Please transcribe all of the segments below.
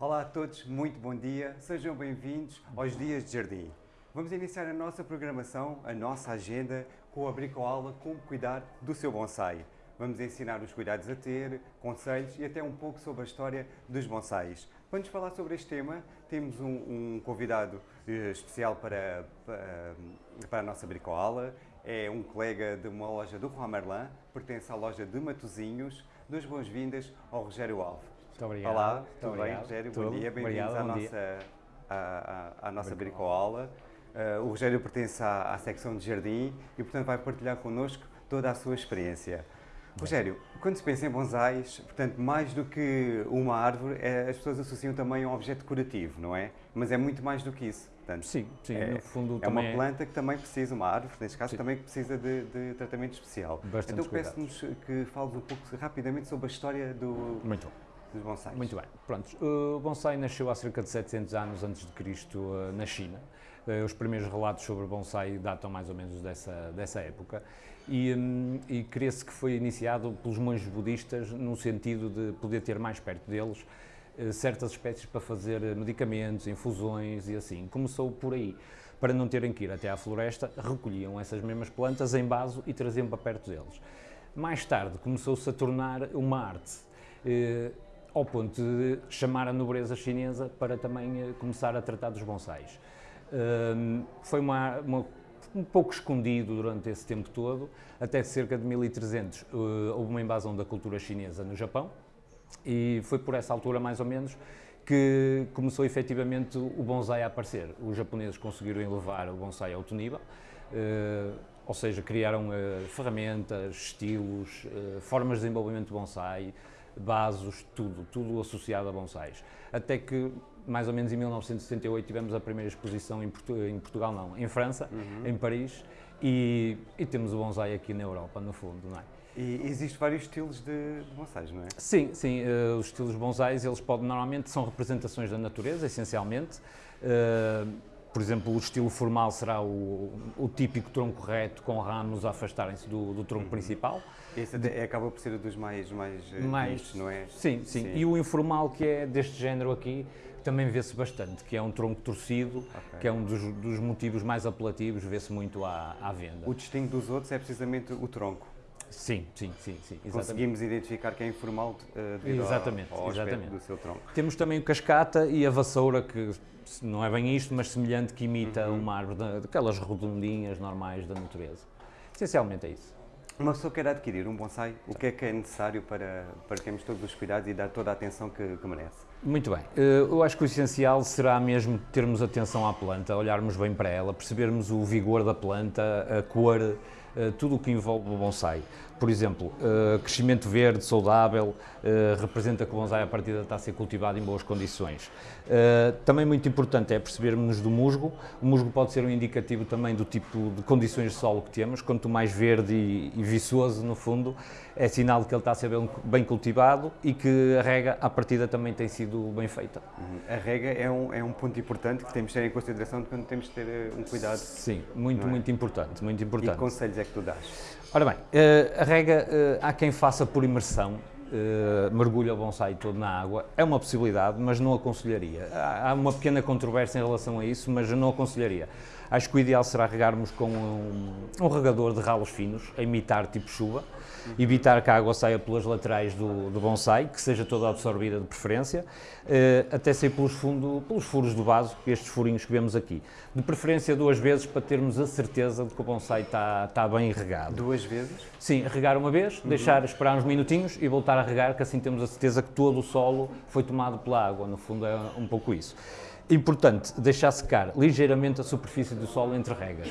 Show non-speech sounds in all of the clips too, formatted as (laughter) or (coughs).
Olá a todos, muito bom dia, sejam bem-vindos aos Dias de Jardim. Vamos iniciar a nossa programação, a nossa agenda, com a bricoala Como Cuidar do Seu Bonsai. Vamos ensinar os cuidados a ter, conselhos e até um pouco sobre a história dos bonsais. Para nos falar sobre este tema, temos um, um convidado eh, especial para, para, para, a nossa bricoala. É um colega de uma loja do Juan Merlin, pertence à loja de Matozinhos. Duas boas-vindas ao Rogério Alves. Muito obrigado. Olá, Muito tudo obrigado. bem, Rogério? Tudo. Bom dia, bem-vindos à nossa, à, à- à nossa bricoala. Uh, o Rogério pertence à, à secção de jardim e, portanto, vai partilhar connosco toda a sua experiência. Rogério, quando se pensa em bonsais, portanto, mais do que uma árvore, é- as pessoas associam também a um objeto decorativo, não é? Mas é muito mais do que isso. Portanto, Sim, sim, é, no fundo é uma também planta que também precisa, uma árvore, neste caso, Sim. também que precisa de, de tratamento especial. Bastantes então, peço-nos que fales um pouco rapidamente sobre a história do, Muito bom. Dos bonsais. Muito bem. Pronto, o bonsai nasceu há cerca de 700 anos antes de Cristo eh, na China. Eh, Os primeiros relatos sobre bonsai datam mais ou menos dessa, dessa época e, hum, e crê-se que foi iniciado pelos monges budistas no sentido de poder ter mais perto deles eh, certas espécies para fazer medicamentos, infusões e assim. Começou por aí. Para não terem que ir até à floresta, recolhiam essas mesmas plantas em vaso e traziam para perto deles. Mais tarde começou-se a tornar uma arte, ao ponto de chamar a nobreza chinesa para também eh, começar a tratar dos bonsais. Hum, foi uma, uma- um pouco escondido durante esse tempo todo, até cerca de 1300 eh, houve uma invasão da cultura chinesa no Japão, e foi por essa altura, mais ou menos, que começou efetivamente o bonsai a aparecer. Os japoneses conseguiram elevar o bonsai a alto nível, ou seja, criaram eh, ferramentas, estilos, formas de desenvolvimento de bonsai, vasos, tudo, tudo associado a bonsais. Até que, mais ou menos em 1978, tivemos a primeira exposição em, Portu- em Portugal, não, em França, em Paris, e, e temos o bonsai aqui na Europa, no fundo, não é? E existem vários estilos de, bonsais, não é? Sim, sim, eh, os estilos bonsais, eles podem, normalmente são representações da natureza, essencialmente. Eh, por exemplo, o estilo formal será o, o típico tronco reto com ramos a afastarem-se do, do tronco principal. Esse até acaba por ser dos mais, mais, eh, Mais- vistos, não é? Sim, sim, E o informal, que é deste género aqui, também vê-se bastante, que é um tronco torcido, que é um dos, dos motivos mais apelativos, vê-se muito à, à venda. O distingo dos outros é precisamente o tronco. Sim, sim, sim, sim, exatamente. Conseguimos identificar que é informal devido ao- Exatamente, ao, aspecto exatamente. do seu tronco. Temos também o cascata e a vassoura, que não é bem isto, mas semelhante, que imita Uhum. uma árvore, da- daquelas redondinhas normais da natureza. Essencialmente é isso. Uma pessoa quer adquirir um bonsai, o que é que é necessário para, para termos todos os cuidados e dar toda a atenção que, que merece? Muito bem. Eh, Eu acho que o essencial será mesmo termos atenção à planta, olharmos bem para ela, percebermos o vigor da planta, a cor, tudo o que envolve o bonsai. Por exemplo, eh, crescimento verde, saudável, eh, representa que o bonsai à partida está a ser cultivado em boas condições. Eh, Também muito importante é percebermos do musgo. O musgo pode ser um indicativo também do tipo de condições de solo que temos. Quanto mais verde e viçoso, no fundo, é sinal de que ele está a ser bem, cultivado e que a rega à partida também tem sido bem feita. A rega é um, é um ponto importante que temos de ter em consideração de quando temos de ter eh, um cuidado. Sim, muito, é? muito importante, muito E que importante. conselhos é que tu dás? Ora bem, eh, a rega, eh, há quem faça por imersão, mergulha o bonsai todo na água, é uma possibilidade, mas não aconselharia. Há uma pequena controvérsia em relação a isso, mas não aconselharia. Acho que o ideal será regarmos com um, um regador de ralos finos, a imitar tipo chuva, evitar que a água saia pelas laterais do, do bonsai, que seja toda absorvida de preferência, eh, até sair pelos, fundo, pelos furos do vaso, estes furinhos que vemos aqui. De preferência duas vezes para termos a certeza de que o bonsai está, está bem regado. Duas vezes? Sim, regar uma vez, deixar esperar uns minutinhos e voltar a regar, que assim temos a certeza que todo o solo foi tomado pela água. No fundo é um pouco isso. Importante, deixar secar ligeiramente a superfície do solo entre regas.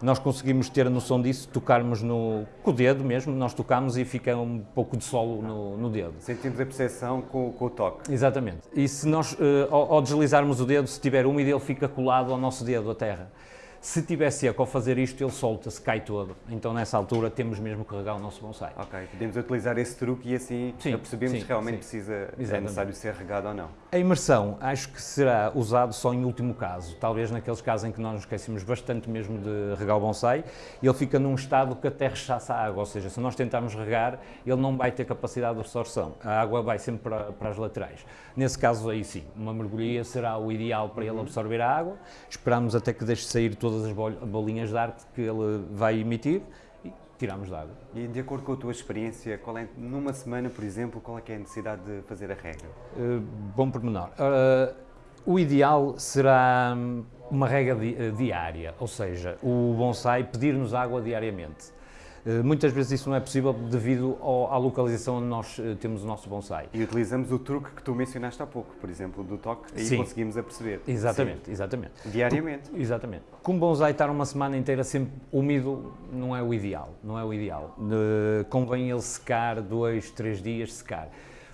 Nós conseguimos ter a noção disso, tocarmos no, com o dedo mesmo, nós tocamos e fica um pouco de solo no, no dedo. Sentimos a percepção com, com o toque. Exatamente. E se nós, eh, ao, ao deslizarmos o dedo, se estiver úmido, ele fica colado ao nosso dedo, a terra. Se tiver seco ao fazer isto, ele solta-se, cai todo. Então, nessa altura, temos mesmo que regar o nosso bonsai. Ok, podemos utilizar esse truque e assim Sim, percebemos se realmente sim. precisa, é Exatamente. necessário ser regado ou não. A imersão acho que será usado só em último caso, talvez naqueles casos em que nós nos esquecemos bastante mesmo de regar o bonsai ele fica num estado que até rechaça a água, ou seja, se nós tentarmos regar, ele não vai ter capacidade de absorção, a água vai sempre para, para as laterais. Nesse caso aí sim, uma mergulhia será o ideal para ele absorver a água, esperamos até que deixe sair todas as bol- bolinhas de ar que ele vai emitir e tiramos da água. E de acordo com a tua experiência, qual é, numa semana, por exemplo, qual é é a necessidade de fazer a regra? Uh, bom pormenor. Uh, o ideal será hum, uma rega di- uh, diária, ou seja, o bonsai pedir-nos água diariamente. Uh, muitas vezes isso não é possível devido ao- à localização onde nós uh, temos o nosso bonsai. E utilizamos o truque que tu mencionaste há pouco, por exemplo, do toque, aí Sim. conseguimos aperceber. Exatamente, exatamente. Sim, diariamente. Exatamente. Como o bonsai estar uma semana inteira sempre úmido não é o ideal, não é o ideal. Uh, convém ele secar dois, três dias secar.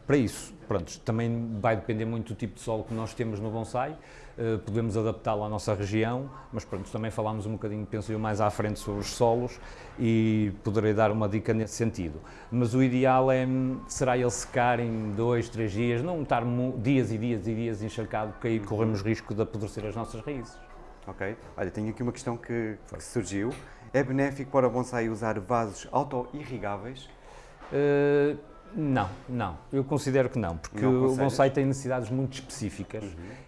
Para isso, pronto, também vai depender muito do tipo de solo que nós temos no bonsai. Uh, podemos adaptá-lo à nossa região, mas pronto, também falámos um bocadinho, penso eu, mais à frente sobre os solos e poderei dar uma dica nesse sentido. Mas o ideal é, hum, será ele secar em dois, três dias, não estar dias e dias e dias encharcado, porque aí corremos risco de apodrecer as nossas raízes. Ok. Olha, tenho aqui uma questão que, que surgiu. É benéfico para o bonsai usar vasos auto-irrigáveis? Uh, não, não. Eu considero que não, porque Não o bonsai tem necessidades muito específicas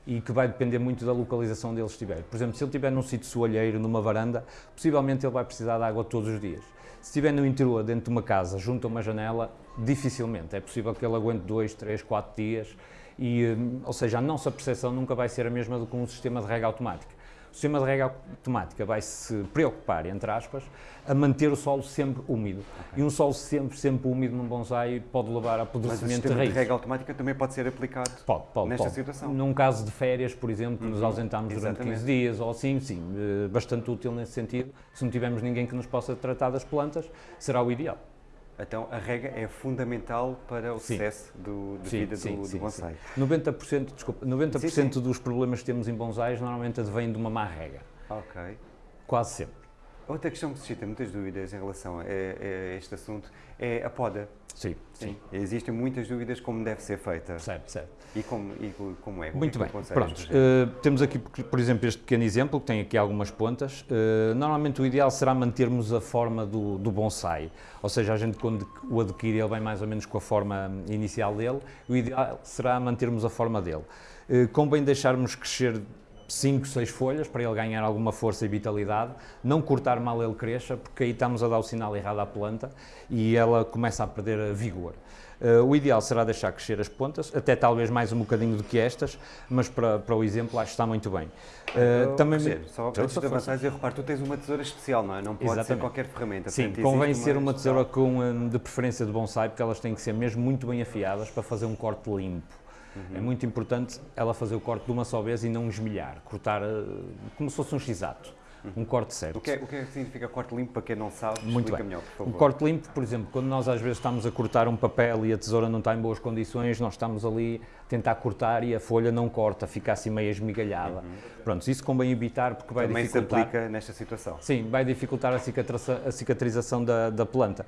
e que vai depender muito da localização onde ele estiver. Por exemplo, se ele estiver num sítio soalheiro, numa varanda, possivelmente ele vai precisar de água todos os dias. Se estiver no interior, dentro de uma casa, junto a uma janela, dificilmente. É possível que ele aguente dois, três, quatro dias e, hum, ou seja, a nossa percepção nunca vai ser a mesma do que um sistema de rega automática. O sistema de rega automática vai se preocupar, entre aspas, a manter o solo sempre úmido. E um solo sempre, sempre úmido num bonsai pode levar a apodrecimento de sistema de rega automática também pode ser aplicado Pode, pode, nesta pode. situação. Num caso de férias, por exemplo, nos ausentamos durante Exatamente. 15 dias ou assim, sim, eh, bastante útil nesse sentido. Se não tivermos ninguém que nos possa tratar das plantas, será o ideal. Então a rega é fundamental para o Sim. sucesso do, de Sim, vida sim, do, do sim, bonsai. 90%, desculpa, 90 Sim, sim. dos problemas que temos em bonsais normalmente advêm de uma má rega. Ok. Quase sempre. Outra questão que suscita muitas dúvidas em relação a, a este assunto é a poda. Sim, sim. Existem muitas dúvidas como deve ser feita Certo, certo. e como, e como é. Muito é que bem, pronto. eh, temos aqui, por exemplo, este pequeno exemplo, que tem aqui algumas pontas. Eh, normalmente o ideal será mantermos a forma do, do bonsai, ou seja, a gente quando o adquire ele vem mais ou menos com a forma inicial dele, o ideal será mantermos a forma dele. Eh, convém deixarmos crescer 5, 6 folhas para ele ganhar alguma força e vitalidade, não cortar mal ele cresça, porque aí estamos a dar o sinal errado à planta e ela começa a perder a vigor. Eh, o ideal será deixar crescer as pontas, até talvez mais um bocadinho do que estas, mas para, para o exemplo acho que está muito bem. Eh, Oh, também Rogério, só Então, antes de avançares, eu reparo, tu tens uma tesoura especial, não é? Não pode ser Exatamente. qualquer ferramenta. Sim, convém ser uma tesoura com, hum, de preferência de bonsai, porque elas têm que ser mesmo muito bem afiadas para fazer um corte limpo. Uhum. É muito importante ela fazer o corte de uma só vez e não esmilhar, cortar eh, como se fosse um x-ato, um corte certo. Uhum. O que, é, o que é que significa corte limpo para quem não sabe? Muito bem. melhor, por Um favor. corte limpo, por exemplo, quando nós às vezes estamos a cortar um papel e a tesoura não está em boas condições, nós estamos ali a tentar cortar e a folha não corta, fica assim meio esmigalhada. Pronto, isso convém evitar porque vai Uhum. Também se dificultar. aplica nesta situação. Sim, vai dificultar a, cicatriza- a cicatrização da, da planta.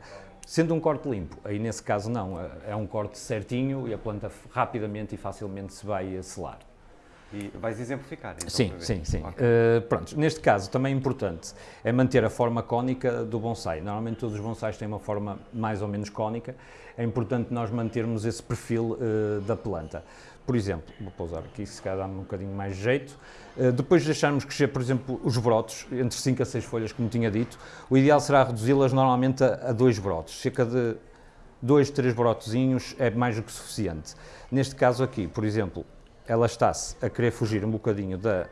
Sendo um corte limpo, aí nesse caso não, é- é um corte certinho e a planta rapidamente e facilmente se vai selar. E vais exemplificar, então, Sim, sim, sim. Ok. Uh, pronto, neste caso também é importante é manter a forma cónica do bonsai. Normalmente todos os bonsais têm uma forma mais ou menos cónica. É importante nós mantermos esse perfil uh, da planta. Por exemplo, vou pousar aqui, se calhar dá-me um bocadinho mais jeito. Uh, depois de deixarmos crescer, por exemplo, os brotos, entre 5 a 6 folhas, como tinha dito, o ideal será reduzi-las normalmente a, a dois brotos. Cerca de dois, três brotozinhos é mais do que suficiente. Neste caso aqui, por exemplo, ela está-se a querer fugir um bocadinho da,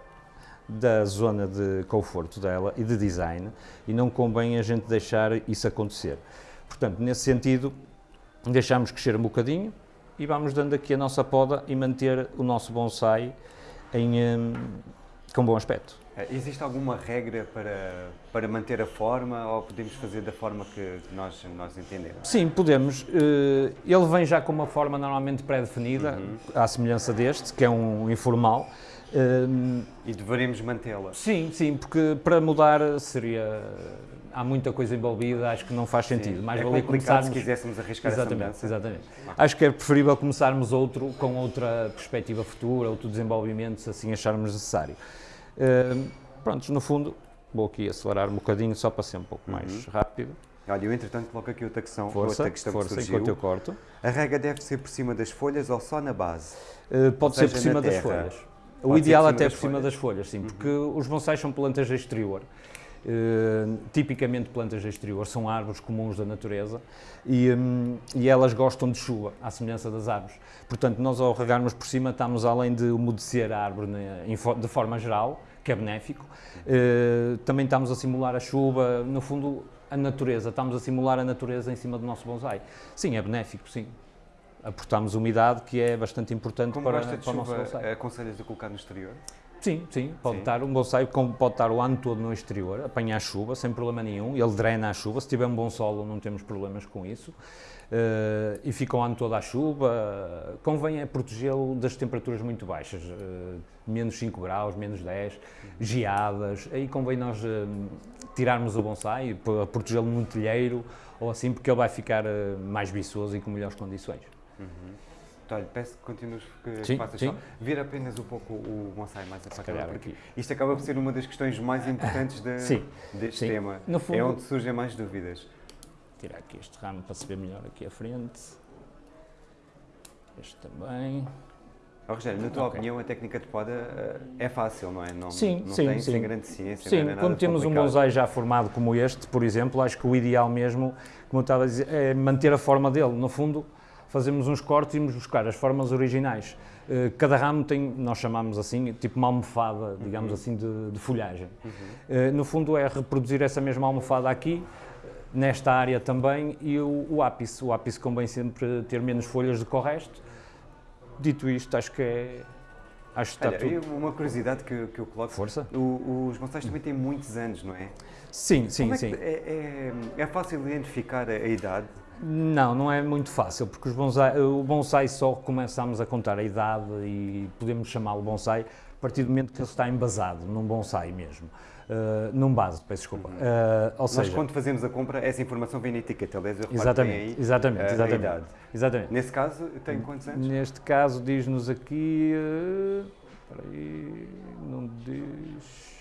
da zona de conforto dela e de design e não convém a gente deixar isso acontecer. Portanto, nesse sentido, deixamos crescer um bocadinho e vamos dando aqui a nossa poda e manter o nosso bonsai em, hum, com bom aspecto. Eh, Existe alguma regra para, para manter a forma ou podemos fazer da forma que nós, nós entendemos? Sim, podemos. Eh, Ele vem já com uma forma normalmente pré-definida, à semelhança deste, que é um informal. Eh, E deveremos mantê-la. Sim, sim, porque para mudar seria. Há muita coisa envolvida, acho que não faz sentido. Mais é valia complicado se começarmos. quiséssemos arriscar Exatamente, essa mudança. exatamente. Acho que é preferível começarmos outro com outra perspectiva futura, outro desenvolvimento, se assim acharmos necessário. Prontos, no fundo, vou aqui acelerar um bocadinho só para ser um pouco mais rápido. Olha, eu entretanto coloco aqui outra questão, Força, outra questão força, que surgiu. enquanto eu corto. A rega deve ser por cima das folhas ou só na base? Uh, pode seja, ser por cima das terra. folhas. O Pode ser ideal até das por cima. Uhum. das folhas, sim, porque os bonsais são plantas de exterior. Uh, tipicamente plantas de exterior são árvores comuns da natureza e, hum, e elas gostam de chuva, à semelhança das árvores. Portanto, nós ao regarmos por cima estamos além de umedecer a árvore né, de forma geral, que é benéfico, uh, também estamos a simular a chuva, no fundo a natureza, estamos a simular a natureza em cima do nosso bonsai. Sim, é benéfico, sim. Aportamos umidade, que é bastante importante Como para, gosta de para o nosso chuva, bonsai. aconselhas a colocar no exterior? Sim, sim, pode Sim. estar um bonsai pode estar o ano todo no exterior, apanhar chuva sem problema nenhum, ele drena a chuva, se tiver um bom solo não temos problemas com isso. Eh, e fica o ano todo à chuva, convém é protegê-lo das temperaturas muito baixas, eh, menos 5 graus, menos 10, geadas, aí convém nós eh, tirarmos o bonsai, protegê-lo num telheiro ou assim, porque ele vai ficar mais viçoso e com melhores condições. Então, olha, peço que continues, que Sim, faças sim. só. Vir apenas um pouco o bonsai mais calhar porque aqui. isto acaba por ser uma das questões mais importantes de- Sim, deste sim. tema. No fundo- É onde surgem mais dúvidas. tirar aqui este ramo para se ver melhor aqui à frente. Este também. Ó, Rogério, na tua Ok. opinião, a técnica de poda eh, é fácil, não é? Não, Sim, não sim, tem, sim. sem grande ciência, Sim, é nada quando temos um complicado. bonsai já formado como este, por exemplo, acho que o ideal mesmo, como eu estava a dizer, é manter a forma dele. No fundo, fazemos uns cortes e irmos buscar as formas originais. Eh, Cada ramo tem, nós chamamos assim, tipo uma almofada, digamos Uhum. assim, de, de folhagem. Eh, No fundo é reproduzir essa mesma almofada aqui, nesta área também, e o, o ápice. O ápice convém sempre ter menos folhas do que o resto. Dito isto, acho que é... Acho que está Olha, tudo... uma curiosidade que, que eu coloco. Força? O- os bonsais também têm muitos anos, não é? Sim, sim, é, sim. é, é- é fácil identificar a, a idade? Não, não é muito fácil, porque os bonsai, o bonsai só começamos a contar a idade e podemos chamá-lo bonsai a partir do momento que ele está embasado, num bonsai mesmo. Uh, num base, peço desculpa. Uh, ou Nós, seja, quando fazemos a compra, essa informação vem na etiqueta. Aliás, eu exatamente, aí exatamente, exatamente, idade. exatamente. Nesse caso, tem quantos anos? Neste caso diz-nos aqui, uh, espera aí, não diz,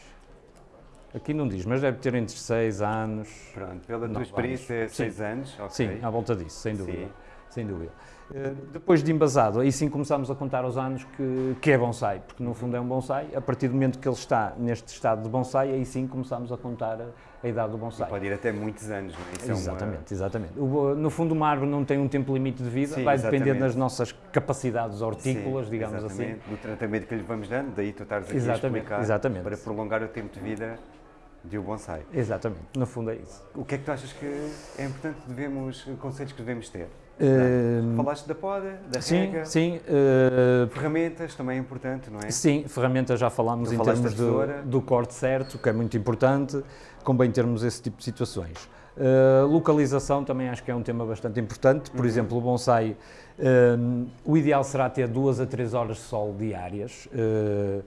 aqui não diz, mas deve ter entre 6 anos, Pronto, pela tua experiência, vamos. 6 anos. ok. Sim, à volta disso, sem dúvida. Sim. Sem dúvida. Eh, Depois de embasado, aí sim começamos a contar os anos que, que é bonsai, porque no fundo é um bonsai. A partir do momento que ele está neste estado de bonsai, aí sim começamos a contar a, a idade do E bonsai. pode ir até muitos anos, não é? Isso é uma- Exatamente, exatamente. O- no fundo, uma árvore não tem um tempo limite de vida, Sim, vai depender exatamente. das nossas capacidades Sim, hortícolas, digamos assim. exatamente, Do tratamento que lhe vamos dando, daí tu estares aqui a Exatamente, explicar exatamente. para prolongar o tempo de vida de um bonsai. Exatamente, no fundo é isso. O que é que tu achas que é importante devemos, conselhos que devemos ter? Eh, Falaste da poda, da sim, rega, sim. eh, ferramentas também é importante, não é? Sim, ferramentas já falámos Tu em termos do, do corte certo, que é muito importante, convém termos esse tipo de situações. Uh, localização também acho que é um tema bastante importante, Uhum. por exemplo, o bonsai, o ideal será ter duas a três horas de sol diárias, uh,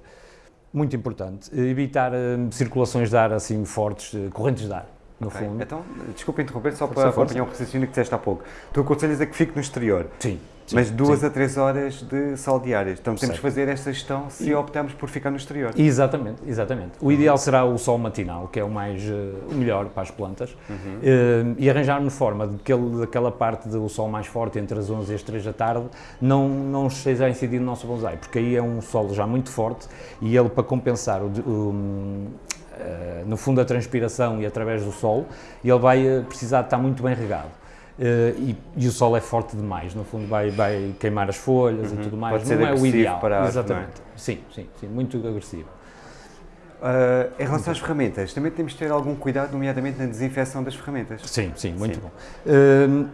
muito importante. Evitar um, circulações de ar assim fortes, uh, correntes de ar, no Ok, fundo. Então, desculpa interromper, só para acompanhar o raciocínio que disseste há pouco. Tu aconselhas a que fique no exterior, Sim, sim, mas duas sim. a três horas de sol diárias. Então temos que fazer esta gestão se optarmos por ficar no exterior. Exatamente, exatamente. O ideal será o sol matinal, que é o mais eh, o melhor para as plantas, Uhum. Eh, e arranjarmos forma de que ele, daquela parte do sol mais forte entre as 11 e as 3 da tarde não não esteja a incidir no nosso bonsai, porque aí é um sol já muito forte e ele para compensar o, o, eh, no fundo a transpiração e através do sol, ele vai precisar de estar muito bem regado. Eh, e, e o sol é forte demais, no fundo vai, vai queimar as folhas e tudo mais, Uhum. Pode ser não é o ideal. para a árvore, Exatamente. Sim, sim, sim, muito agressivo. Ah, em relação às ferramentas, também temos de ter algum cuidado, nomeadamente na desinfecção das ferramentas. Sim, sim, muito Sim. bom. Hum,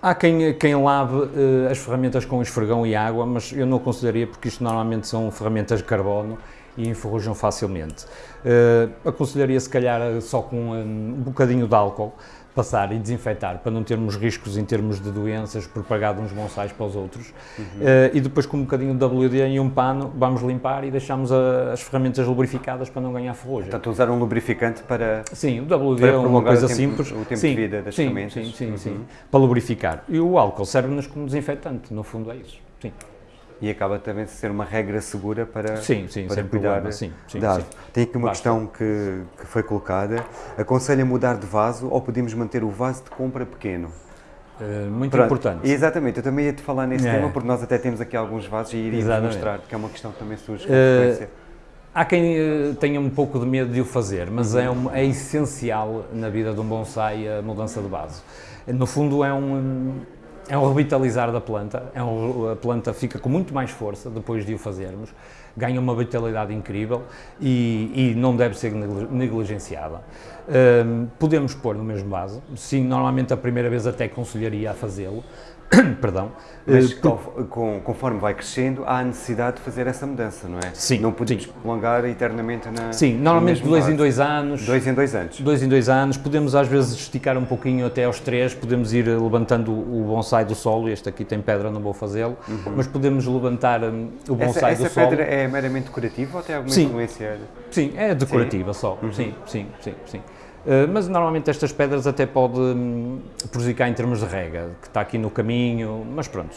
há quem, quem lave eh, as ferramentas com esfregão e água, mas eu não consideraria porque isto normalmente são ferramentas de carbono e enferrujam facilmente. Uh, aconselharia se calhar só com um, um bocadinho de álcool, passar e desinfetar para não termos riscos em termos de doenças propagado uns bonsais para os outros. Uhum. Uh, e depois com um bocadinho de WD e um pano vamos limpar e deixamos a, as ferramentas lubrificadas para não ganhar ferrugem. Portanto, usar um lubrificante para Sim, o WD é uma coisa o tempo, simples. O tempo sim, de vida das sim, ferramentas. Sim, sim, uhum. sim, para lubrificar. E o álcool serve-nos como desinfetante, no fundo é isso. Sim. E acaba também de ser uma regra segura para, sim, sim, para cuidar problema. Sim, sim, da. Tem aqui uma Basta. questão que, que foi colocada. Aconselha mudar de vaso ou podemos manter o vaso de compra pequeno? Uh, muito Pronto. importante. Exatamente, eu também ia te falar nesse é. tema porque nós até temos aqui alguns vasos e iríamos Exatamente. mostrar que é uma questão que também surge com uh, frequência. Há quem uh, tenha um pouco de medo de o fazer, mas é, um, é essencial na vida de um bonsai a mudança de vaso. No fundo é um, é um revitalizar da planta, é um, a planta fica com muito mais força depois de o fazermos, ganha uma vitalidade incrível e, e não deve ser negligenciada. Um, podemos pôr no mesmo vaso, sim, normalmente a primeira vez até aconselharia a fazê-lo, (coughs) perdão. Mas uh, com, conforme vai crescendo, há a necessidade de fazer essa mudança, não é? Sim. Não podemos sim. prolongar eternamente na. Sim, normalmente dois em dois anos. Dois em dois anos. Dois em dois anos. Podemos às vezes esticar um pouquinho até aos três, podemos ir levantando o bonsai do solo. Este aqui tem pedra, não vou fazê-lo, uhum. mas podemos levantar um, o bonsai essa, do essa solo. Essa pedra é meramente decorativa ou tem alguma sim. influência? Sim, é decorativa sim. só. Uhum. Sim, sim, sim, sim. Eh, mas normalmente estas pedras até pode hum, prejudicar em termos de rega, que está aqui no caminho, mas pronto.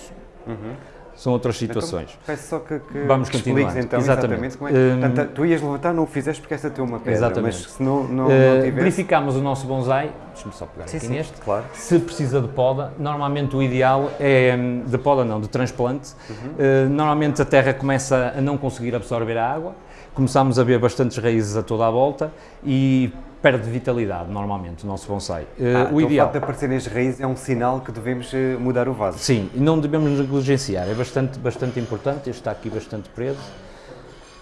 Uhum. São outras então, situações. Então, peço só que, que Vamos continuar. então exatamente, exatamente como é. Um, Portanto, tu ias levantar, não o fizeste porque essa tem uma pedra, exatamente. mas se não, não, não tivesse... Verificámos o nosso bonsai, deixa-me só pegar sim, aqui sim, neste, claro. se precisa de poda, normalmente o ideal é, hum, de poda não, de transplante, uhum. uh, normalmente a terra começa a não conseguir absorver a água, começamos a ver bastantes raízes a toda a volta e perde vitalidade, normalmente, o nosso bonsai. Uh, ah, o então ideal. O facto de aparecerem as raízes é um sinal que devemos eh, mudar o vaso. Sim, e não devemos negligenciar, é bastante, bastante importante, este está aqui bastante preso.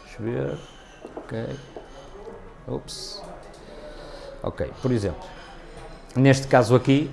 Deixa eu ver. Ok. Ops. Ok, por exemplo, neste caso aqui,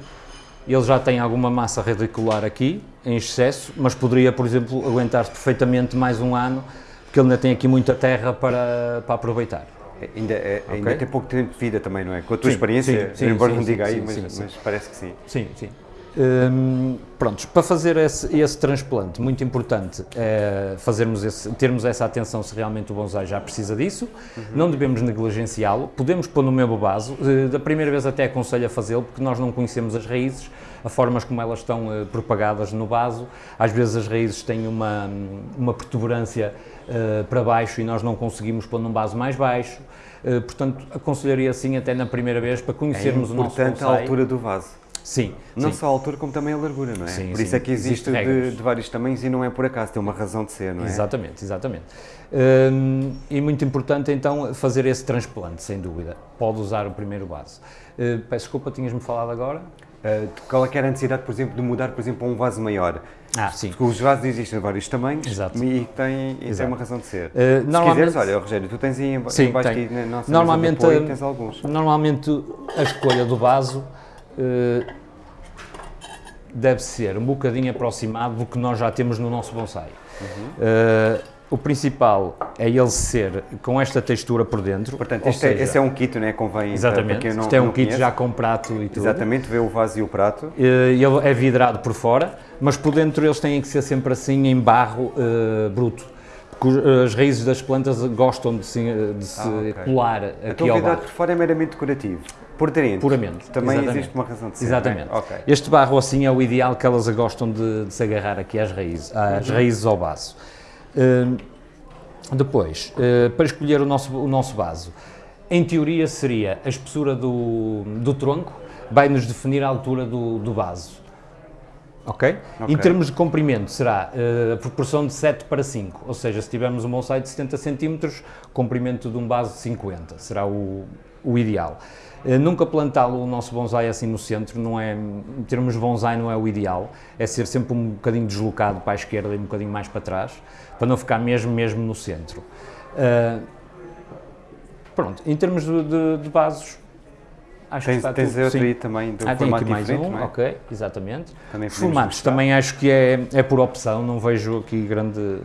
ele já tem alguma massa radicular aqui, em excesso, mas poderia, por exemplo, aguentar-se perfeitamente mais um ano, porque ele ainda tem aqui muita terra para, para aproveitar. Ainda, é, okay. ainda tem pouco tempo de vida também, não é? Com a tua sim, experiência, sim, sim, embora não diga aí, mas, mas, parece que sim. Sim, sim. Hum, prontos, para fazer esse, esse, transplante, muito importante é fazermos esse, termos essa atenção se realmente o bonsai já precisa disso, uhum. não devemos negligenciá-lo, podemos pôr no mesmo vaso, eh, da primeira vez até aconselho a fazê-lo, porque nós não conhecemos as raízes, a formas como elas estão uh, propagadas no vaso, às vezes as raízes têm uma, uma protuberância uh, para baixo e nós não conseguimos pôr num vaso mais baixo, uh, portanto aconselharia assim até na primeira vez para conhecermos é o nosso bonsai. a altura do vaso. Sim. Não sim. só a altura, como também a largura, não é? Sim, por sim. isso é que existe, existe de, de, vários tamanhos e não é por acaso, tem uma razão de ser, não é? Exatamente, exatamente. Hum, e muito importante então fazer esse transplante, sem dúvida. Pode usar o primeiro vaso. Uh, peço desculpa, tinhas-me falado agora? Uh, qual é que era a necessidade, por exemplo, de mudar, por exemplo, a um vaso maior? Ah, sim. Porque os vasos existem de vários tamanhos Exato. e tem, e tem uma razão de ser. Uh, Se quiseres, olha, Rogério, tu tens aí em, sim, baixo aqui na nossa normalmente, apoio, tens alguns. Normalmente a escolha do vaso uh, deve ser um bocadinho aproximado do que nós já temos no nosso bonsai. Uhum. Uh, o principal é ele ser com esta textura por dentro. Portanto, este, é- seja, é, esse é um kit, não é? Convém exatamente, para quem não, este é um kit conhece. já com prato e tudo. Exatamente, vê o vaso e o prato. Ele é vidrado por fora, mas por dentro eles têm que ser sempre assim em barro uh, bruto. Porque as raízes das plantas gostam de se, de se ah, okay. colar aqui então. Então por fora é meramente decorativo. Por dentro. Puramente. Também exatamente. existe uma razão de ser. Exatamente. É? Okay. Este barro assim é o ideal que elas gostam de, de se agarrar aqui às raízes, às uhum. raízes ao vaso. Depois, uh, para escolher o nosso, o nosso vaso, em teoria seria a espessura do, do tronco, vai nos definir a altura do, do vaso. Okay? ok? Em termos de comprimento, será uh, a proporção de 7 para 5, ou seja, se tivermos um bonsai de 70 cm, comprimento de um vaso de 50, será o, o ideal. Uh, nunca plantá-lo o nosso bonsai assim no centro, não é, em termos de bonsai não é o ideal, é ser sempre um bocadinho deslocado para a esquerda e um bocadinho mais para trás, para não ficar mesmo, mesmo no centro. Uh, pronto, em termos de, de, de vasos, Acho tens, que tens tudo, sim. aí também do ah, formato mais um, é? ok, exatamente. Também Formatos também acho que é, é por opção, não vejo aqui grande,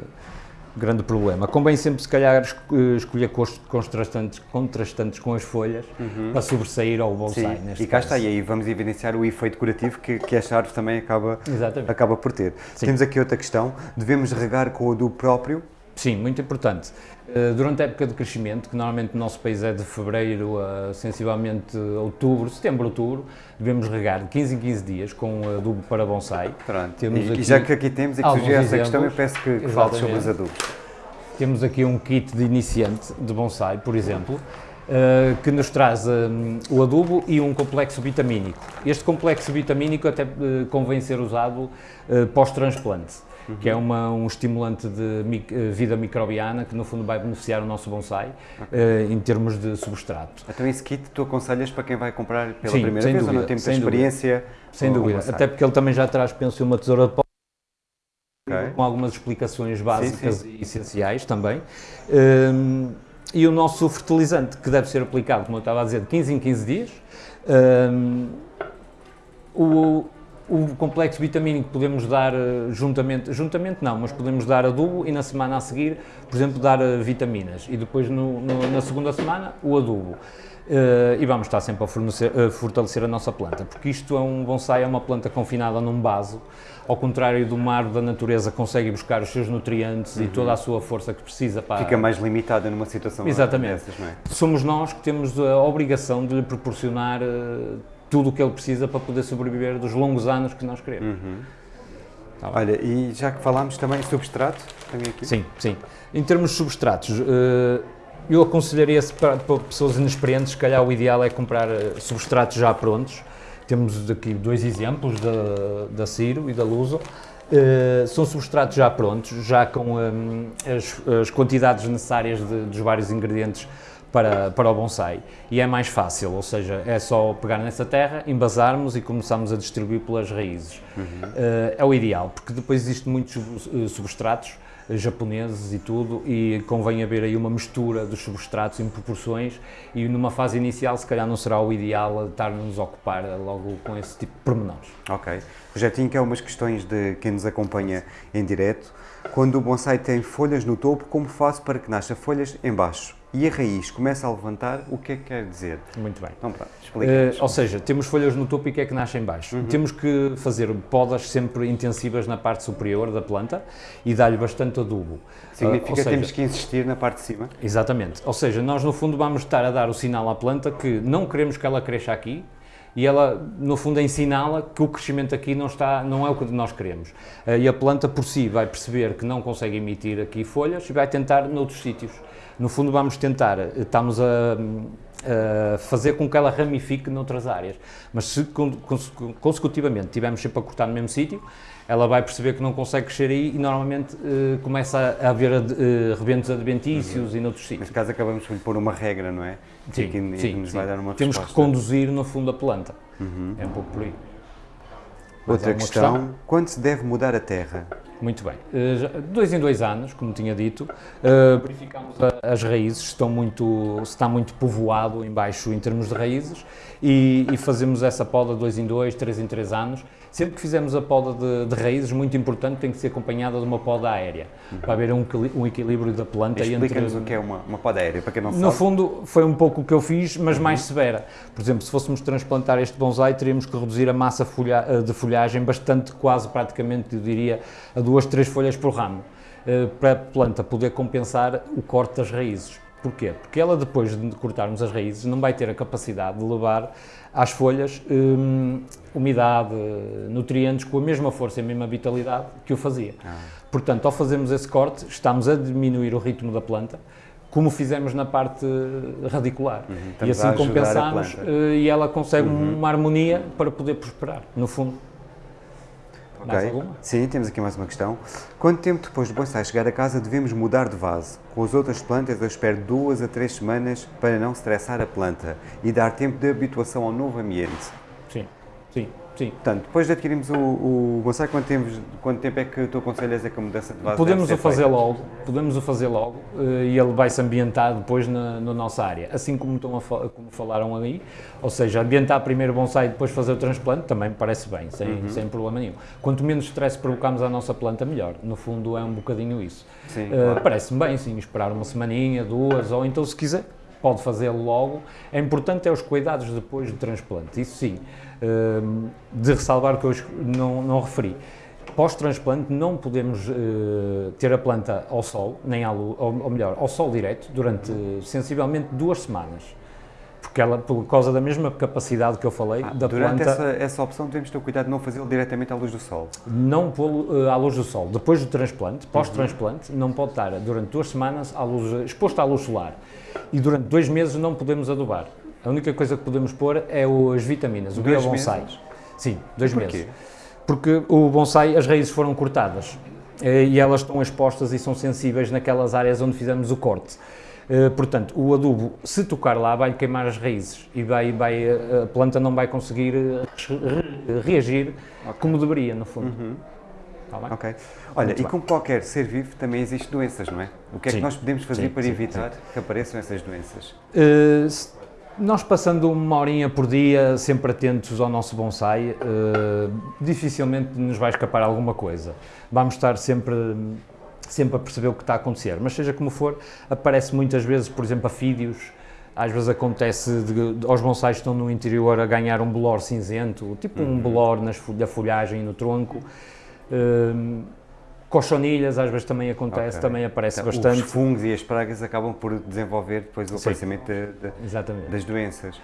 grande problema. Convém sempre, se calhar, eh, escolher contrastantes, contrastantes com as folhas uhum. para sobressair ao bonsai. Sim, e cá caso. está, e aí vamos evidenciar o efeito decorativo que, que esta árvore também acaba, acaba por ter. Sim. Temos aqui outra questão, devemos regar com o adubo próprio? Sim, muito importante. Eh, durante a época de crescimento, que normalmente no nosso país é de fevereiro a sensivelmente outubro, setembro, outubro, devemos regar de 15 em 15 dias com adubo para bonsai. Pronto. E, e já que aqui temos e que surgiu essa questão, eu peço que, que fale sobre os adubos. Temos aqui um kit de iniciante de bonsai, por exemplo, uh, que nos traz o adubo e um complexo vitamínico. Este complexo vitamínico até convém ser usado pós-transplante uhum. que é uma, um estimulante de mic, eh, vida microbiana que no fundo vai beneficiar o nosso bonsai okay. uh, em termos de substrato. Então esse kit tu aconselhas para quem vai comprar pela Sim, primeira vez dúvida, ou não tem muita experiência? Sem dúvida, até porque ele também já traz, penso, uma tesoura de pó okay. com algumas explicações básicas sim, sim. e essenciais também. Um, e o nosso fertilizante, que deve ser aplicado, como eu estava a dizer, de 15 em 15 dias. Um, o, o complexo vitamínico podemos dar eh, juntamente, juntamente não, mas podemos dar adubo e na semana a seguir, por exemplo, dar eh, vitaminas e depois no, no, na segunda semana o adubo. Uh, e vamos estar sempre a uh, fortalecer a nossa planta, porque isto é um bonsai, é uma planta confinada num vaso, ao contrário do mar da natureza, consegue buscar os seus nutrientes uhum. e toda a sua força que precisa para... Fica mais limitada numa situação Exatamente. dessas, não é? Somos nós que temos a obrigação de lhe proporcionar uh, tudo o que ele precisa para poder sobreviver dos longos anos que nós queremos. Uhum. Tá Olha, e já que falámos também substrato, também aqui? Sim, sim. Em termos de substratos, eh, eu aconselharia para, para pessoas inexperientes, se calhar o ideal é comprar eh, substratos já prontos. Temos aqui dois exemplos da, da Ciro e da Luso. Uh, são substratos já prontos, já com um, as, as, quantidades necessárias de, dos vários ingredientes para, para o bonsai e é mais fácil, ou seja, é só pegar nessa terra, embasarmos e começarmos a distribuir pelas raízes. Uhum. Uh, é o ideal, porque depois existem muitos eh, substratos eh, japoneses e tudo, e convém haver aí uma mistura dos substratos em proporções e numa fase inicial se calhar não será o ideal estar-nos a ocupar logo com esse tipo de pormenores. Ok. Projetinho, que é umas questões de quem nos acompanha em direto. Quando o bonsai tem folhas no topo, como faço para que nasça folhas em baixo? E a raiz começa a levantar, o que é que quer dizer? Muito bem. Então, pronto, uh, ou seja, temos folhas no topo e que é que nasce em baixo. Uhum. Temos que fazer podas sempre intensivas na parte superior da planta e dar-lhe bastante adubo. Significa uh, que temos que insistir na parte de cima? Exatamente. Ou seja, nós no fundo vamos estar a dar o sinal à planta que não queremos que ela cresça aqui, e ela, no fundo, ensiná-la que o crescimento aqui não, está, não é o que nós queremos. Eh, e a planta, por si, vai perceber que não consegue emitir aqui folhas e vai tentar noutros sítios. No fundo, vamos tentar, eh, estamos a, a fazer com que ela ramifique noutras áreas. Mas se consecutivamente estivermos sempre a cortar no mesmo sítio, ela vai perceber que não consegue crescer aí e normalmente uh, começa a haver uh, rebentos adventícios uhum. e noutros sítios. Neste caso acabamos por pôr uma regra, não é? Sim, que, sim, nos sim. vai dar uma Temos resposta. que conduzir no fundo a planta. Uhum. É um pouco por aí. Outra questão, questão, quando se deve mudar a terra? Muito bem. Uh, dois em dois anos, como tinha dito, verificamos a, as raízes, estão muito, está muito povoado embaixo em termos de raízes e, e, fazemos essa poda dois em dois, três em três anos. Sempre que fizemos a poda de, de raízes, muito importante, tem que ser acompanhada de uma poda aérea, uhum. para haver um, um, equilíbrio da planta entre... Explica-nos o que é uma, uma poda aérea, para quem não sabe. No fundo, foi um pouco o que eu fiz, mas uhum. mais severa. Por exemplo, se fôssemos transplantar este bonsai, teríamos que reduzir a massa folha, eh, de folhagem bastante, quase praticamente, eu diria, a duas, três folhas por ramo, eh, para a planta poder compensar o corte das raízes. Porquê? Porque ela, depois de cortarmos as raízes, não vai ter a capacidade de levar às folhas hum, umidade, nutrientes com a mesma força e a mesma vitalidade que o fazia. Ah. Portanto, ao fazermos esse corte, estamos a diminuir o ritmo da planta, como fizemos na parte radicular. Uhum, e assim compensamos eh, e ela consegue uhum. uma harmonia para poder prosperar, no fundo. Ok. Sim, temos aqui mais uma questão. Quanto tempo depois do bonsai chegar a casa devemos mudar de vaso? Com as outras plantas eu espero duas a três semanas para não estressar a planta e dar tempo de habituação ao novo ambiente. Sim, sim. Portanto, depois de adquirirmos o, o bonsai, quanto tempo, quanto tempo é que tu aconselhas é que a mudança de vaso Podemos o fazer feita? logo, podemos o fazer logo eh, e ele vai se ambientar depois na, na nossa área, assim como, estão a como falaram ali, ou seja, ambientar primeiro o bonsai e depois fazer o transplante também me parece bem, sem, Uhum. sem problema nenhum. Quanto menos stress provocamos à nossa planta, melhor. No fundo é um bocadinho isso. Sim, Eh, claro. Parece-me bem, sim, esperar uma semaninha, duas, ou então se quiser, pode fazê-lo logo. É importante é os cuidados depois do transplante, isso sim. De ressalvar que eu es- não, não referi. Pós-transplante não podemos eh, ter a planta ao sol, nem à luz, ou, melhor, ao sol direto, durante sensivelmente duas semanas. Porque ela, por causa da mesma capacidade que eu falei, Ah, da durante planta, essa, essa opção devemos ter o cuidado de não fazê-lo diretamente à luz do sol. não pô-lo eh, à luz do sol. Depois do transplante, pós-transplante, não pode estar durante duas semanas à luz, exposto à luz solar. E durante dois meses não podemos adubar. A única coisa que podemos pôr é o- as vitaminas, o Dois biobonsai. meses? Sim, dois Porquê? meses. Porque o bonsai, as raízes foram cortadas eh, e elas estão expostas e são sensíveis naquelas áreas onde fizemos o corte. Eh, Portanto, o adubo, se tocar lá, vai queimar as raízes e vai, vai, eh, a planta não vai conseguir re- reagir como deveria, no fundo. Tá bem? Ok. Olha, Muito e bem. como qualquer ser vivo, também existem doenças, não é? O que é que Sim. nós podemos fazer Sim, para sim, evitar que apareçam essas doenças? Uh, nós passando uma horinha por dia, sempre atentos ao nosso bonsai, uh, dificilmente nos vai escapar alguma coisa. Vamos estar sempre, sempre a perceber o que está a acontecer. Mas seja como for, aparece muitas vezes, por exemplo, afídeos. Às vezes acontece de, de- aos bonsais estão no interior a ganhar um bolor cinzento, tipo um bolor nas, da folhagem e no tronco. Um, cochonilhas, às vezes também acontece, Ok. também aparece Então, bastante. Os fungos e as pragas acabam por desenvolver depois o Sim. aparecimento de- de- Exatamente. das doenças.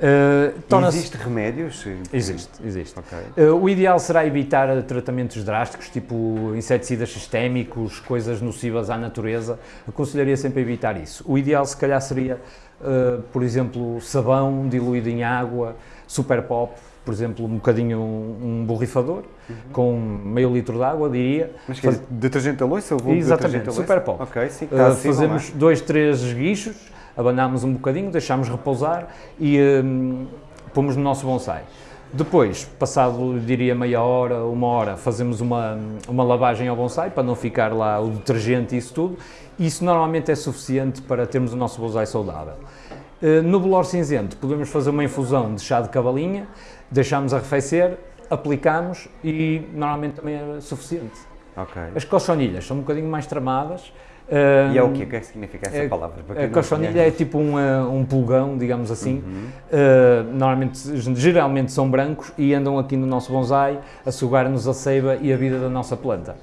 Uh, torna-se- Existe remédios? Existe, existe. Ok. Uh, o ideal será evitar tratamentos drásticos, tipo inseticidas sistémicos, coisas nocivas à natureza. Aconselharia sempre a evitar isso. O ideal, se calhar, seria, uh, por exemplo, sabão diluído em água, super pop, por exemplo, um bocadinho um, um borrifador, com meio litro de água, diria. Mas que é Faz- detergente a louça ou vulgo de Exatamente, super pop. Ok, sim, Uh, fazemos é? dois, três esguichos, abanamos um bocadinho, deixamos repousar e hum, pomos no nosso bonsai. Depois, passado, diria, meia hora, uma hora, fazemos uma, uma lavagem ao bonsai para não ficar lá o detergente e isso tudo. Isso normalmente é suficiente para termos o nosso bonsai saudável. Uh, No bolor cinzento, podemos fazer uma infusão de chá de cavalinha, deixamos arrefecer, aplicamos e normalmente também é suficiente. Ok. As cochonilhas são um bocadinho mais tramadas. E é o hum, quê? O que é que significa essa é- palavra? A cochonilha é tipo um, eh, um pulgão, digamos assim. Uhum. Eh, normalmente, geralmente são brancos e andam aqui no nosso bonsai a sugar-nos a seiva e a vida da nossa planta.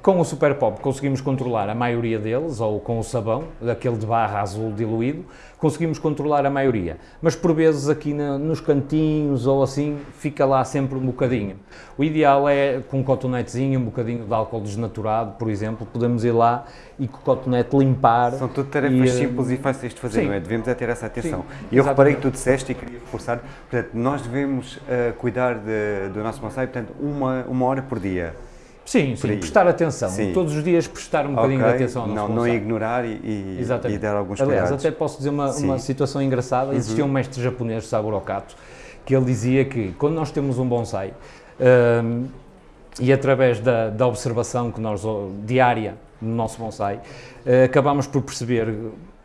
Com o Super Pop conseguimos controlar a maioria deles, ou com o sabão, daquele de barra azul diluído, conseguimos controlar a maioria. Mas por vezes aqui na- nos cantinhos ou assim, fica lá sempre um bocadinho. O ideal é com um cotonetezinho, um bocadinho de álcool desnaturado, por exemplo, podemos ir lá e com o cotonete limpar. São tudo tarefas E, eh, simples e fáceis de fazer, sim. não é? Devemos é ter essa atenção. Sim, eu reparei exatamente. que tu disseste e queria reforçar, portanto, nós devemos eh, cuidar de- do nosso bonsai, portanto, uma, uma hora por dia. Sim, sim, prestar atenção. Sim. Todos os dias prestar um bocadinho Ok? de atenção ao nosso não, não ignorar e, e, e dar alguns Aliás, cuidados. até posso dizer uma. Uhum. uma situação engraçada. Existia um mestre japonês, Saburo Kato, que ele dizia que quando nós temos um bonsai, hum, e através da, da observação que nós, diária no nosso bonsai, eh, acabamos por perceber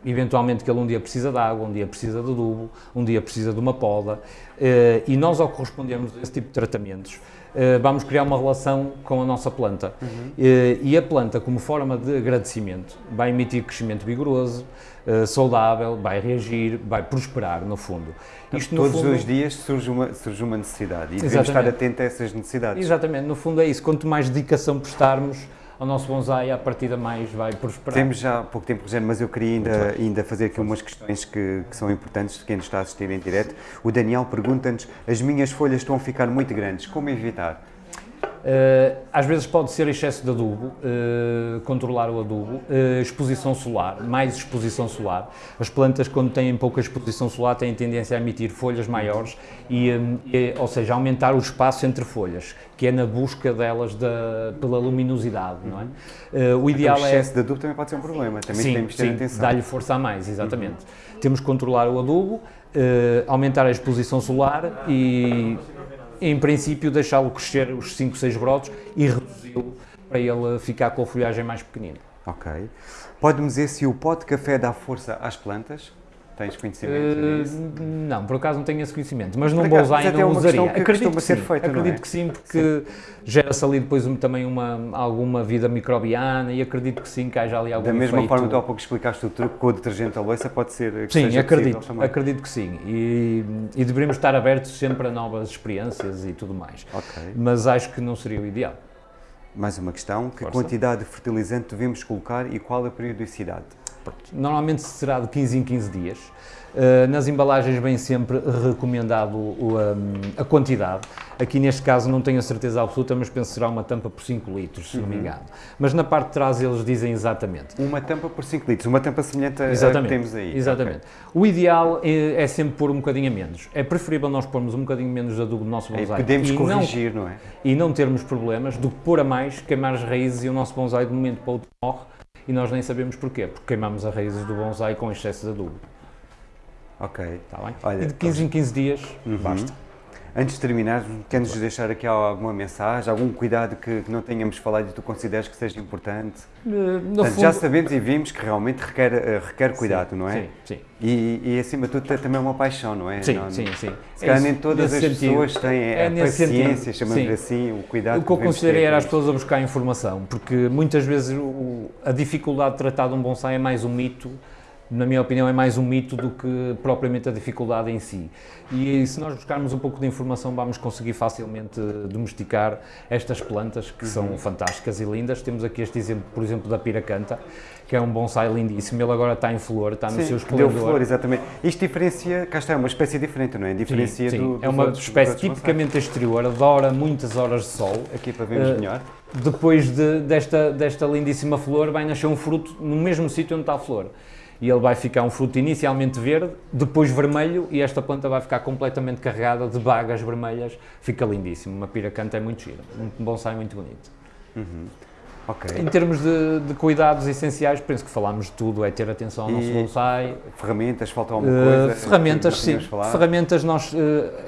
eventualmente que ele um dia precisa de água, um dia precisa de adubo, um dia precisa de uma poda, eh, e nós ao correspondermos a esse tipo de tratamentos, eh, vamos criar uma relação com a nossa planta. Eh, e a planta, como forma de agradecimento, vai emitir crescimento vigoroso, saudável, vai reagir, vai prosperar, no fundo. Isto, no Todos fundo, os dias surge uma, surge uma necessidade e devemos Exatamente. estar atentos a essas necessidades. Exatamente, no fundo é isso. Quanto mais dedicação prestarmos ao nosso bonsai, a partida mais vai prosperar. Temos já pouco tempo, Rogério, mas eu queria ainda, ainda fazer aqui umas questões que, que são importantes de quem nos está a assistir em direto. O Daniel pergunta-nos, as minhas folhas estão a ficar muito grandes, como evitar? Eh, às vezes pode ser excesso de adubo, eh, controlar o adubo, eh, exposição solar, mais exposição solar. As plantas, quando têm pouca exposição solar, têm tendência a emitir folhas maiores, e, e, ou seja, aumentar o espaço entre folhas, que é na busca delas da, pela luminosidade, não é? O ideal Então, o é excesso de adubo também pode ser um problema, também sim, temos de ter sim, atenção. dá-lhe força a mais, exatamente. Temos que controlar o adubo, aumentar a exposição solar e em princípio, deixá-lo crescer os 5, 6 brotos e reduzi-lo para ele ficar com a folhagem mais pequenina. Ok. Pode-me dizer se o pó de café dá força às plantas? Tens conhecimento Uh, disso? não, por acaso não tenho esse conhecimento, mas Por bonsai mas até é não uma usaria. que Acredito que sim, feita, não acredito é? que sim, porque gera-se ali depois também uma, alguma vida microbiana e acredito que sim, que haja ali algum Da mesma efeito. forma que tu há pouco explicaste o truque com o detergente à louça, pode ser Sim, acredito, acredito que sim. E, e deveríamos estar abertos sempre a novas experiências e tudo mais. Ok. Mas acho que não seria o ideal. Mais uma questão. Que Força. quantidade de fertilizante devemos colocar e qual a periodicidade? Normalmente será de 15 em 15 dias. Uh, nas embalagens vem sempre recomendado o, um, a quantidade. Aqui neste caso não tenho a certeza absoluta, mas penso que será uma tampa por 5 litros, se não Uhum. me engano. Mas na parte de trás eles dizem exatamente. Uma tampa por 5 litros, uma tampa semelhante a que temos aí. Exatamente. O ideal é, é sempre pôr um bocadinho a menos. É preferível nós pormos um bocadinho menos de adubo no nosso Ok. E bonsai podemos e, não, corrigir, não, é? e não termos problemas do que pôr a mais, queimar as raízes e o nosso bonsai de um momento para o outro morre e nós nem sabemos porquê, porque queimamos as raízes do bonsai com excesso de adubo. Ok. Está bem? Olha, e de 15 em 15 dias, Uhum. basta. Antes de terminar, queres deixar aqui alguma mensagem, algum cuidado que, que não tenhamos falado e tu consideres que seja importante? No Portanto, fundo, já sabemos e vimos que realmente requer, eh, requer cuidado, não é? Sim, sim. E, e acima de tudo tem também uma paixão, não é? Sim, Não- sim, sim. Se calhar É nem todas as sentido. pessoas têm É a paciência, chamamos sim. assim, o cuidado O que eu considerei ter era as pessoas a buscar informação, porque muitas vezes o- a dificuldade de tratar de um bonsai é mais um mito, na minha opinião, é mais um mito do que propriamente a dificuldade em si. E se nós buscarmos um pouco de informação, vamos conseguir facilmente domesticar estas plantas que Uhum. são fantásticas e lindas. Temos aqui este exemplo, por exemplo, da piracanta, que é um bonsai lindíssimo. Ele agora está em flor, está no Sim, seu deu esplendor. flor, exatamente. Isto diferencia, cá está, é uma espécie diferente, não é? Sim, Diferencia sim. do, é uma outros- espécie tipicamente exterior, adora muitas horas de sol. Aqui para vermos Eh, melhor. depois de- desta, desta lindíssima flor, vai nascer um fruto no mesmo sítio onde está a flor. E ele vai ficar um fruto inicialmente verde, depois vermelho, e esta planta vai ficar completamente carregada de bagas vermelhas. Fica lindíssimo. Uma piracanta é muito gira. Um bonsai muito bonito. Uhum. Ok. Em termos de, de cuidados essenciais, penso que falámos de tudo. É ter atenção ao nosso bonsai. Ferramentas, falta alguma Uh, coisa? ferramentas, que sim. Ferramentas, nós, uh,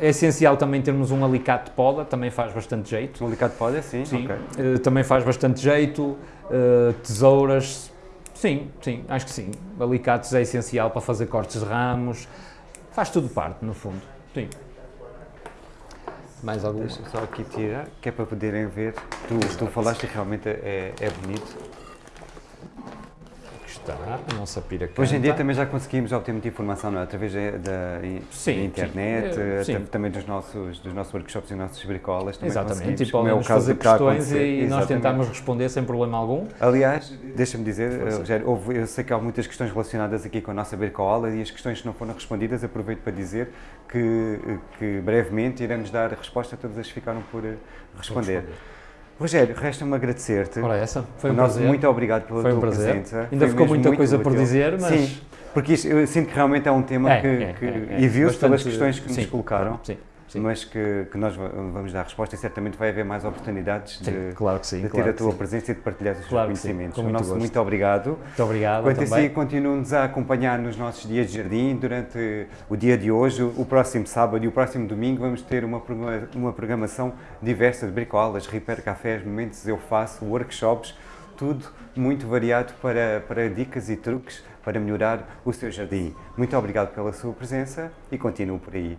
é essencial também termos um alicate de poda, também faz bastante jeito. Um alicate pode, sim? Sim, ok. eh, também faz bastante jeito. tesouras, sim, sim, acho que sim. Alicates é essencial para fazer cortes de ramos. Faz tudo parte, no fundo. Sim. Mais alguma? Deixa só aqui tirar, que é para poderem ver. Tu, tu falaste e realmente é, é bonito. Está a nossa. Hoje em dia também já conseguimos obter muita informação, não é? Através da, Sim, da internet, sim. Eh, eh, sim. tam- também dos nossos, dos nossos workshops e nossas bricolas. Exatamente, e como é o podem-nos caso fazer questões e nós tentamos responder sem problema algum. Aliás, deixa-me dizer, eh. Rogério, houve- eu sei que há muitas questões relacionadas aqui com a nossa Bercoala e as questões que não foram respondidas, aproveito para dizer que, que brevemente iremos dar resposta a todas as que ficaram por eh, responder. Rogério, resta-me agradecer-te. Ora, essa foi um Nosso prazer. muito obrigado pela Foi um tua prazer. presença. Ainda Foi ficou muita coisa por útil. dizer, mas- Sim, porque isto, eu sinto que realmente é um tema É, que, é, que- é, é. e viu-se pelas questões que sim, nos colocaram, Sim, sim. mas que, que nós va- vamos dar resposta e certamente vai haver mais oportunidades Sim, de, claro sim. de ter claro a tua presença e de partilhar os Claro teus sim, conhecimentos. com o muito nosso muito obrigado. Muito obrigado Quanto a também. si, continuem-nos a acompanhar nos nossos dias de jardim durante o dia de hoje, o próximo sábado e o próximo domingo vamos ter uma, uma programação diversa de bricolas, repair cafés, momentos eu faço, workshops, tudo muito variado para, para dicas e truques para melhorar o seu jardim. Muito obrigado pela sua presença e continuo por aí.